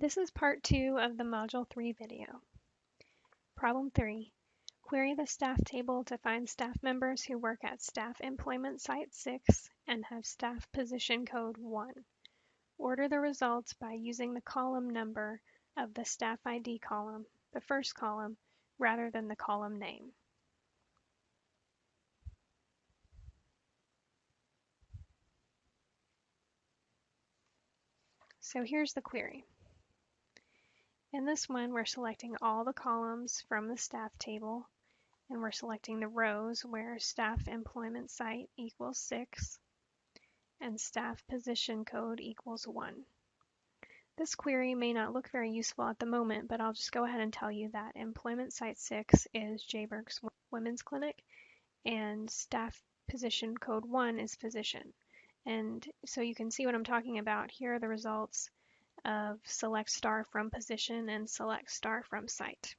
This is part two of the Module 3 video. Problem 3. Query the staff table to find staff members who work at Staff Employment Site 6 and have staff position code 1. Order the results by using the column number of the staff ID column, the first column, rather than the column name. So here's the query. In this one, we're selecting all the columns from the staff table, and we're selecting the rows where staff employment site equals 6 and staff position code equals 1. This query may not look very useful at the moment, but I'll just go ahead and tell you that employment site 6 is Jayburg's Women's Clinic and staff position code 1 is physician. And so you can see what I'm talking about. Here are the results of select star from position and select star from site.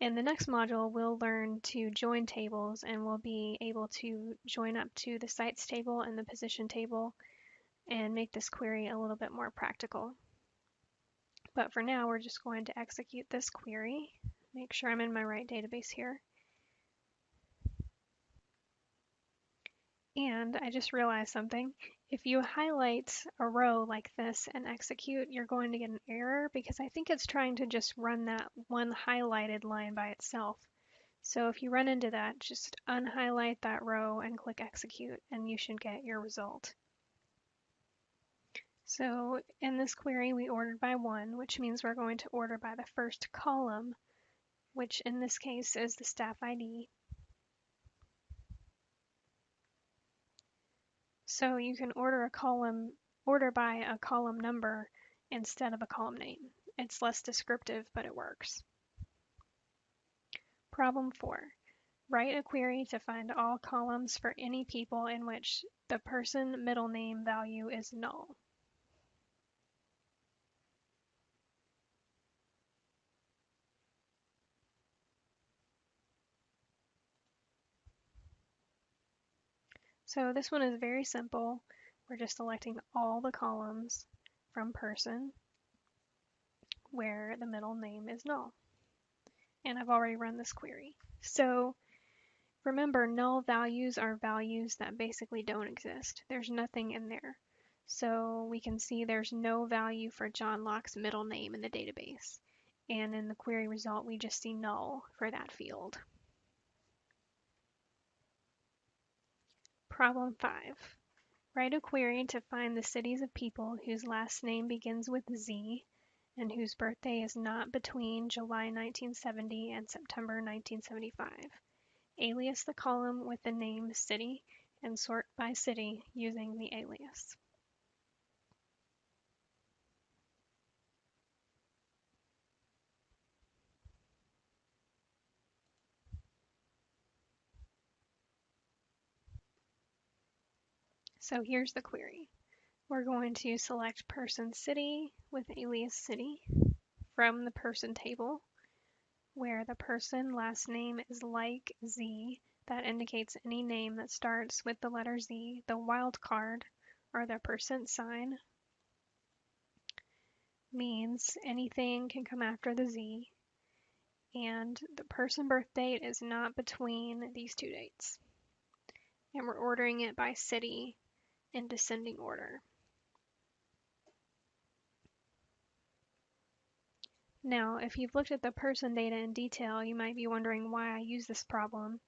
In the next module, we'll learn to join tables and we'll be able to join up to the sites table and the position table and make this query a little bit more practical. But for now, we're just going to execute this query. Make sure I'm in my right database here. And I just realized something. If you highlight a row like this and execute, you're going to get an error because I think it's trying to just run that one highlighted line by itself. So if you run into that, just unhighlight that row and click execute and you should get your result. So in this query, we ordered by one, which means we're going to order by the first column, which in this case is the staff ID. So you can order a column, order by a column number instead of a column name. It's less descriptive, but it works. Problem four, write a query to find all columns for any people in which the person middle name value is null. So this one is very simple. We're just selecting all the columns from person where the middle name is null. And I've already run this query. So remember, null values are values that basically don't exist. There's nothing in there. So we can see there's no value for John Locke's middle name in the database. And in the query result, we just see null for that field. Problem 5. Write a query to find the cities of people whose last name begins with Z and whose birthday is not between July 1970 and September 1975. Alias the column with the name city and sort by city using the alias. So here's the query. We're going to select person city with alias city from the person table where the person last name is like Z that indicates any name that starts with the letter Z. The wildcard or the percent sign means anything can come after the Z and the person birth date is not between these two dates. And we're ordering it by city in descending order. Now, if you've looked at the person data in detail, you might be wondering why I use this problem.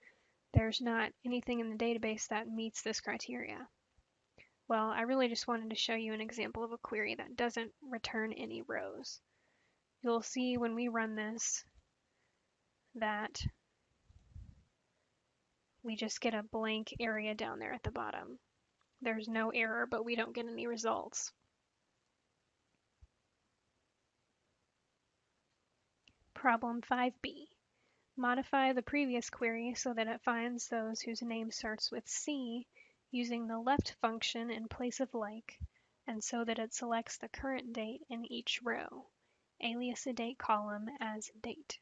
There's not anything in the database that meets this criteria. Well, I really just wanted to show you an example of a query that doesn't return any rows. You'll see when we run this that we just get a blank area down there at the bottom. There's no error, but we don't get any results. Problem 5b. Modify the previous query so that it finds those whose name starts with C using the left function in place of like, and so that it selects the current date in each row, alias a date column as date.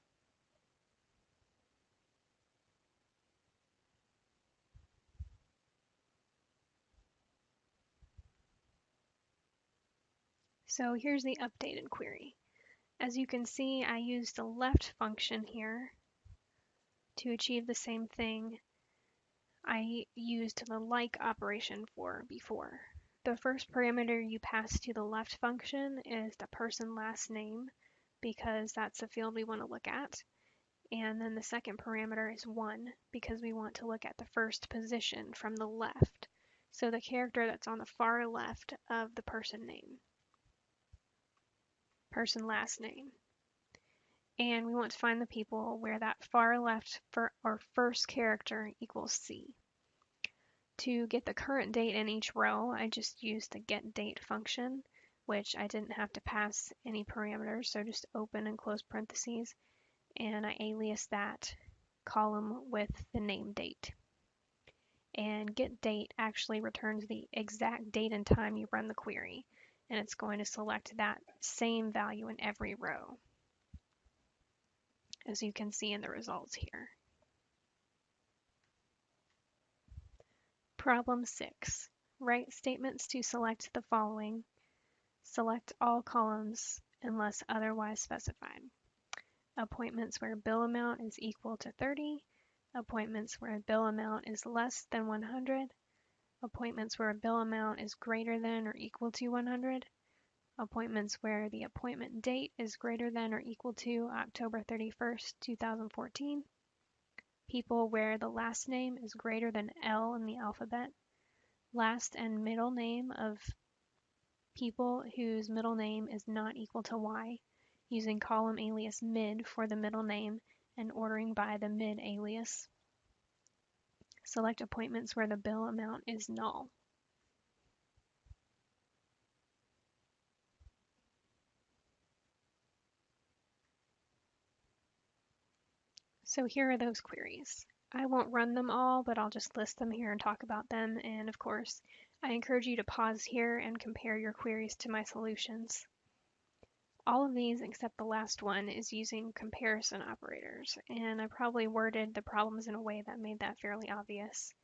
So here's the updated query. As you can see, I used the left function here to achieve the same thing I used the like operation for before. The first parameter you pass to the left function is the person last name because that's the field we want to look at. And then the second parameter is 1 because we want to look at the first position from the left. So the character that's on the far left of the person name. Person last name. And we want to find the people where that far left for our first character equals C. To get the current date in each row, I just used the getDate function, which I didn't have to pass any parameters, so just open and close parentheses, and I alias that column with the name date. And getDate actually returns the exact date and time you run the query, and it's going to select that same value in every row, as you can see in the results here. Problem 6. Write statements to select the following. Select all columns unless otherwise specified. Appointments where bill amount is equal to 30. Appointments where bill amount is less than 100. Appointments where a bill amount is greater than or equal to 100. Appointments where the appointment date is greater than or equal to October 31st, 2014 people where the last name is greater than L in the alphabet, last and middle name of people whose middle name is not equal to Y, using column alias mid for the middle name and ordering by the mid alias. Select appointments where the bill amount is null. So here are those queries. I won't run them all, but I'll just list them here and talk about them. And of course, I encourage you to pause here and compare your queries to my solutions. All of these, except the last one, is using comparison operators, and I probably worded the problems in a way that made that fairly obvious.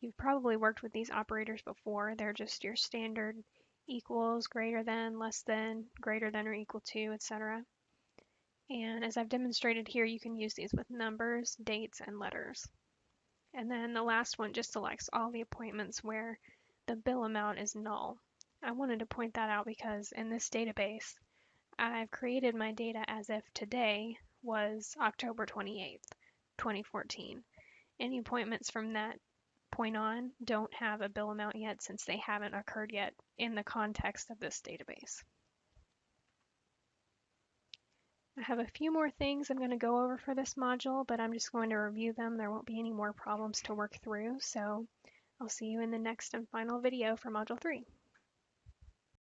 You've probably worked with these operators before. They're just your standard equals, greater than, less than, greater than or equal to, etc. And as I've demonstrated here, you can use these with numbers, dates, and letters. And then the last one just selects all the appointments where the bill amount is null. I wanted to point that out because in this database, I've created my data as if today was October 28th, 2014. Any appointments from that point on don't have a bill amount yet since they haven't occurred yet in the context of this database. I have a few more things I'm going to go over for this module, but I'm just going to review them. There won't be any more problems to work through, so I'll see you in the next and final video for Module 3.